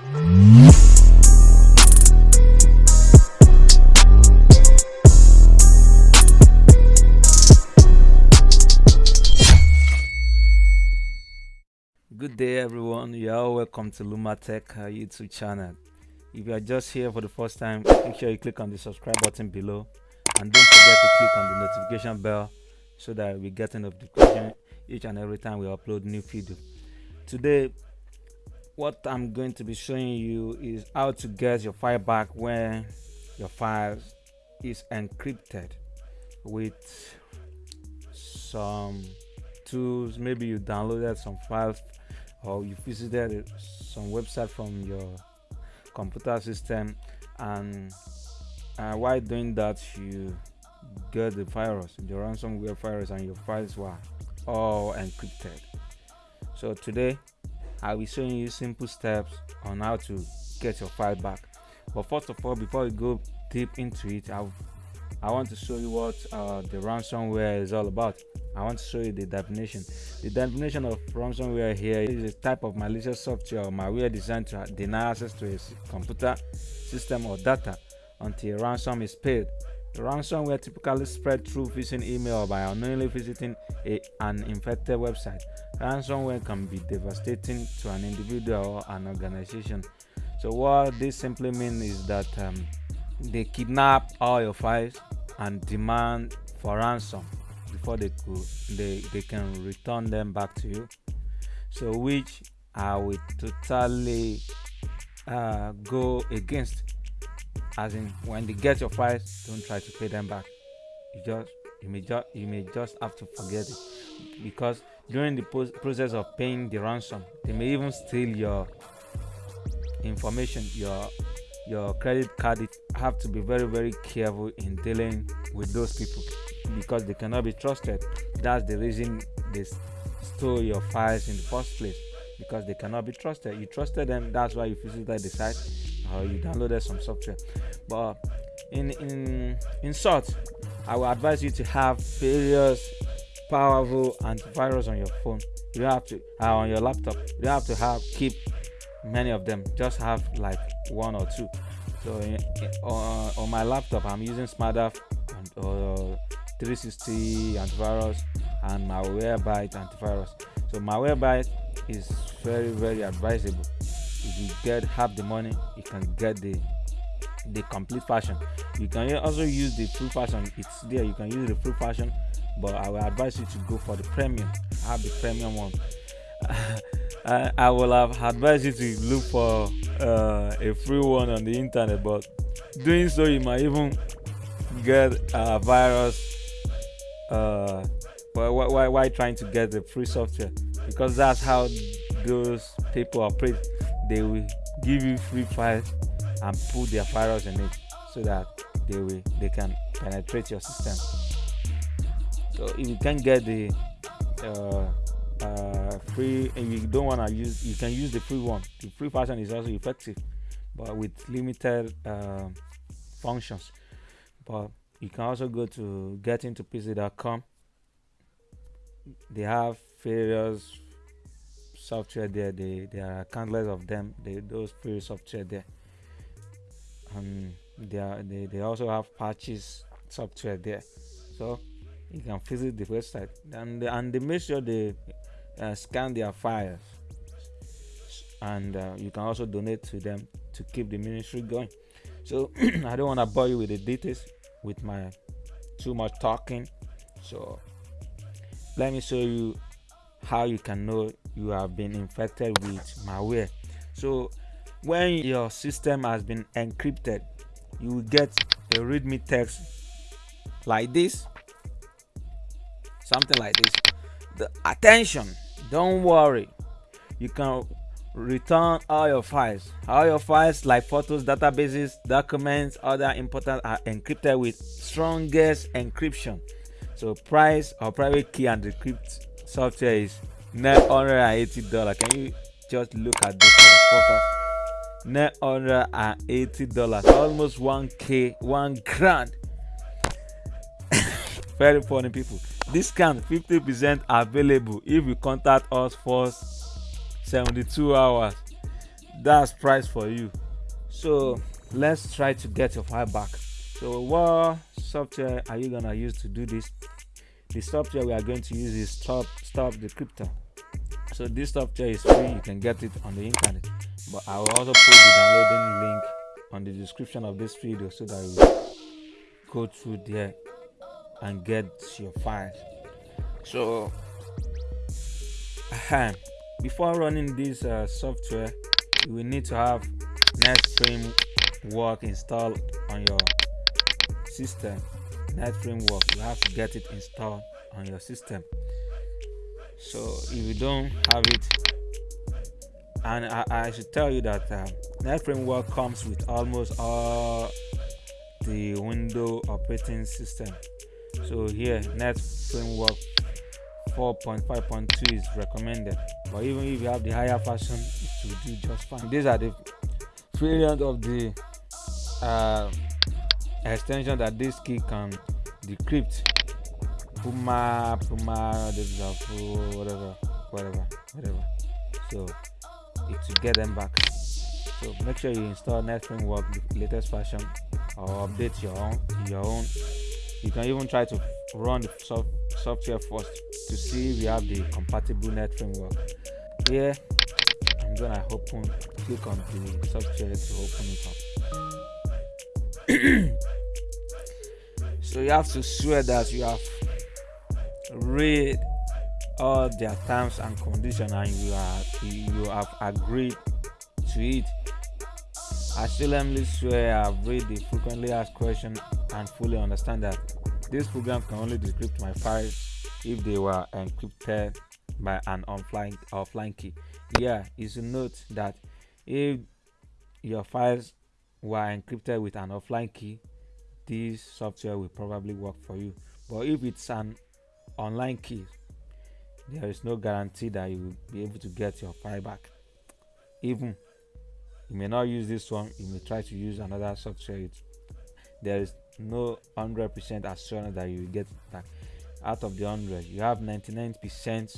Good day, everyone. You are welcome to Lumatech YouTube channel. If you are just here for the first time, make sure you click on the subscribe button below and don't forget to click on the notification bell so that we get a notification each and every time we upload new video. Today, what I'm going to be showing you is how to get your file back when your file is encrypted with some tools. Maybe you downloaded some files or you visited some website from your computer system and uh, while doing that you get the virus the ransomware virus and your files were all encrypted. So today i'll be showing you simple steps on how to get your file back but first of all before we go deep into it i i want to show you what uh, the ransomware is all about I want to show you the definition. The definition of ransomware here is a type of malicious software or malware designed to deny access to a computer system or data until a ransom is paid. Ransomware typically spread through phishing email or by unknowingly visiting a, an infected website. Ransomware can be devastating to an individual or an organization. So what this simply means is that um, they kidnap all your files and demand for ransom before they could they they can return them back to you so which i will totally uh, go against as in when they get your files don't try to pay them back you just you may just you may just have to forget it because during the process of paying the ransom they may even steal your information your your credit card you have to be very very careful in dealing with those people because they cannot be trusted. That's the reason they stole your files in the first place because they cannot be trusted. You trusted them, that's why you visited the site or you downloaded some software. But in in in short, I will advise you to have various powerful antivirus on your phone. You have to uh, on your laptop. You have to have keep many of them. Just have like one or two. So in, on, my laptop, I'm using Smadav and uh, 360 antivirus and my malwarebyte antivirus so my malwarebyte is very very advisable if you get half the money can get the the complete fashion. You can also use the full fashion. It's there. You can use the full fashion but i will advise you to go for the premium. I have the premium one. I, I will have advised you to look for uh, a free one on the internet but doing so you might even get a virus uh, why, why, why trying to get the free software? Because that's how those people operate. They will give you free files and put their virus in it so that they will they can penetrate your system. So if you can't get the uh, uh, free and you don't want to use, you can use the free one. The free version is also effective, but with limited uh, functions. But you can also go to getintopc.com they have various software there they there are countless of them they those free software there. And they are they, they also have patches software there. So you can visit the website and and they make sure they uh, scan their files. And uh, you can also donate to them to keep the ministry going. So i don't want to bore you with the details with my too much talking. So let me show you how you can know you have been infected with malware. So when your system has been encrypted you will get a readme text like this something like this. The attention don't worry. You can return all your files. All your files like photos databases documents other important are encrypted with strongest encryption. So price or private key and decrypt software is 980 dollars. Can you just look at this focus 980 dollars. Almost 1k one grand. Very funny people. Discount 50 percent available if you contact us first 72 hours. That's price for you. So let's try to get your file back. So what software are you gonna use to do this the software we are going to use is stop stop decryptor so this software is free you can get it on the internet. But i will also put the downloading link on the description of this video so that you go through there and get your files so before running this uh, software you will need to have .NET Framework installed on your system .NET Framework you have to get it installed on your system. So if you don't have it and I, I should tell you that uh, .NET Framework comes with almost all the window operating system. So here .NET framework 4.5.2 is recommended. But even if you have the higher version it will do just fine. These are the variant of the uh, extension that this key can decrypt. Puma puma whatever whatever whatever. So it will get them back. So make sure you install .NET Framework the latest version or update your own your own. You can even try to run the soft, software first to see if you have the compatible net framework here i'm gonna open click on the software to open it up so you have to swear that you have read all their terms and conditions and you are you have agreed to it I solemnly swear I've read the frequently asked question and fully understand that this program can only decrypt my files if they were encrypted by an offline offline key. Yeah, you should note that if your files were encrypted with an offline key, this software will probably work for you. But if it's an online key, there is no guarantee that you will be able to get your file back. Even you may not use this one you may try to use another software there is no 100% assurance that you will get back out of the 100 you have 99%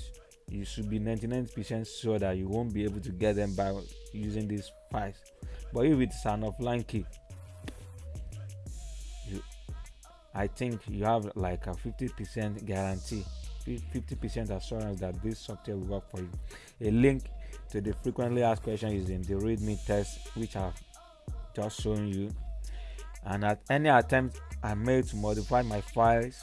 you should be 99% sure that you won't be able to get them by using these files but if it's an offline key you i think you have like a 50% guarantee 50% assurance that this software will work for you. A link to the frequently asked question is in the readme test which i've just shown you. And at any attempt i made to modify my files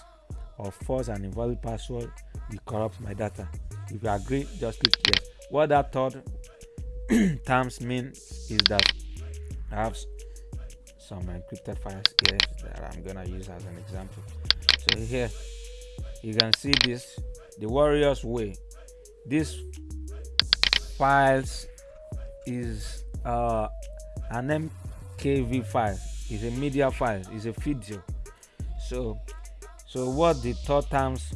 or force an invalid password will corrupt my data if you agree just click yes. What that third terms means is that i have some encrypted files here that i'm gonna use as an example. So here you can see this the warriors way. This files is uh, an mkv file. Is a media file. Is a video. So so what the third terms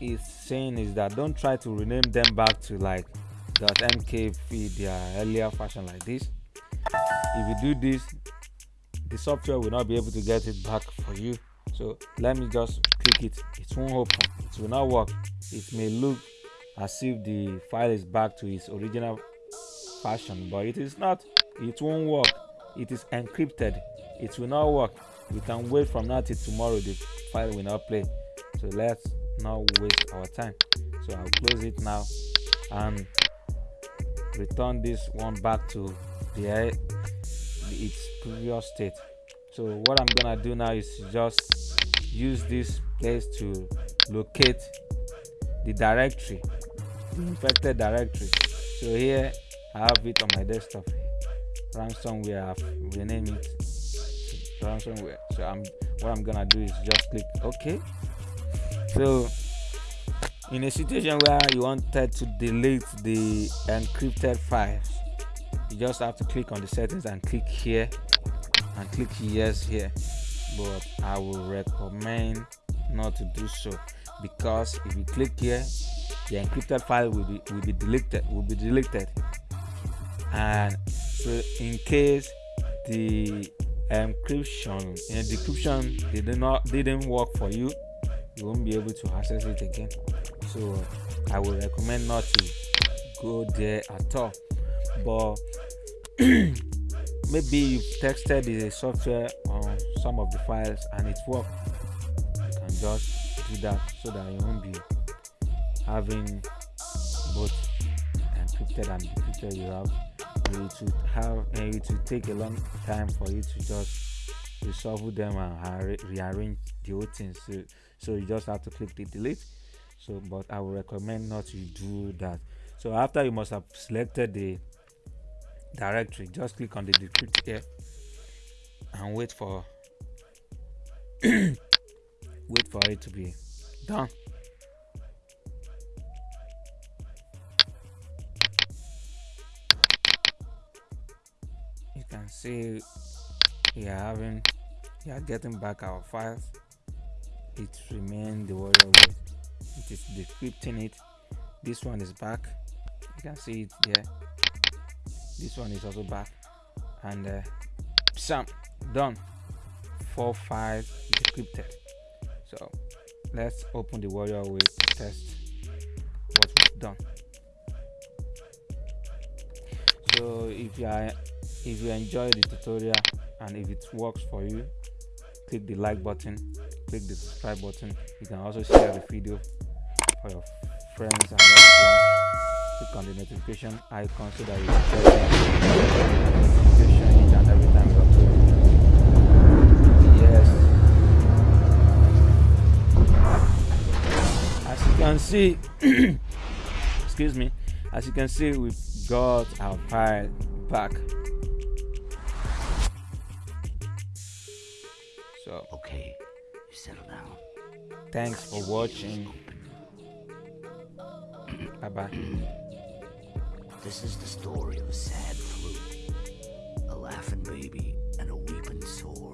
is saying is that don't try to rename them back to like .mkv their earlier fashion like this. If you do this the software will not be able to get it back for you. So let me just click it. It won't open. It will not work. It may look as if the file is back to its original fashion but it is not. It won't work. It is encrypted. It will not work. We can wait from now till tomorrow. The file will not play. So let's not waste our time. So i'll close it now and return this one back to the its previous state. So what i'm gonna do now is just use this place to locate the directory the infected directory. So here i have it on my desktop. Ransomware i've renamed it ransomware. So i'm what i'm gonna do is just click ok so in a situation where you wanted to delete the encrypted files you just have to click on the settings and click here and click yes here. But i will recommend not to do so because if you click here the encrypted file will be will be deleted will be deleted. And so in case the encryption and decryption did not didn't work for you you won't be able to access it again. So i would recommend not to go there at all. But maybe you've texted the software on some of the files and it worked you can just do that so that you won't be having both encrypted and decrypted. You have it will have and it will take a long time for you to just resolve them and rearrange the whole thing. So so you just have to click the delete. So but i would recommend not to do that. So after you must have selected the directory just click on the decrypt here and wait for wait for it to be done. You can see we are having we are getting back our files. It remains the warrior way it. Is decrypting it. This one is back. You can see it there. This one is also back. And uh, some done. Four files decrypted. So let's open the warrior way to test what we've done. So if you are if you enjoy the tutorial and if it works for you click the like button click the subscribe button. You can also share the video for your friends and loved click on the notification icon so that you get notification each and every time you upload. Yes. As you can see excuse me. As you can see we've got our file back Okay, you settle down. Thanks for watching. bye bye. This is the story of a sad flute, a laughing baby, and a weeping soul.